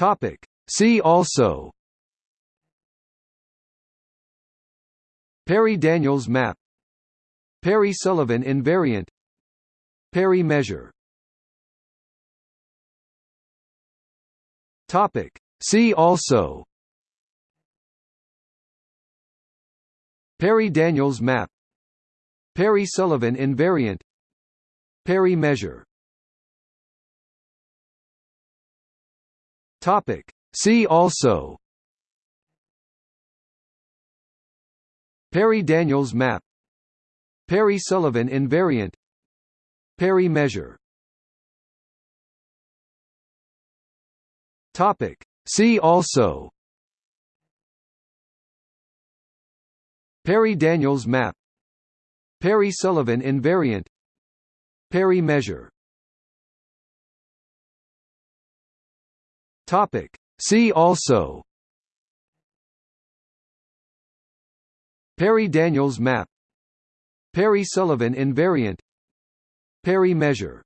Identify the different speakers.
Speaker 1: Topic. See also. Parry-Daniels map. Parry-Sullivan invariant. Parry measure Topic. See also. Parry-Daniels map. Parry-Sullivan invariant. Parry measure Topic. See also. Parry-Daniels map. Parry-Sullivan invariant. Parry measure Topic. See also. Parry-Daniels map. Parry-Sullivan invariant. Parry measure Topic. See also. Parry-Daniels map. Parry-Sullivan invariant. Parry measure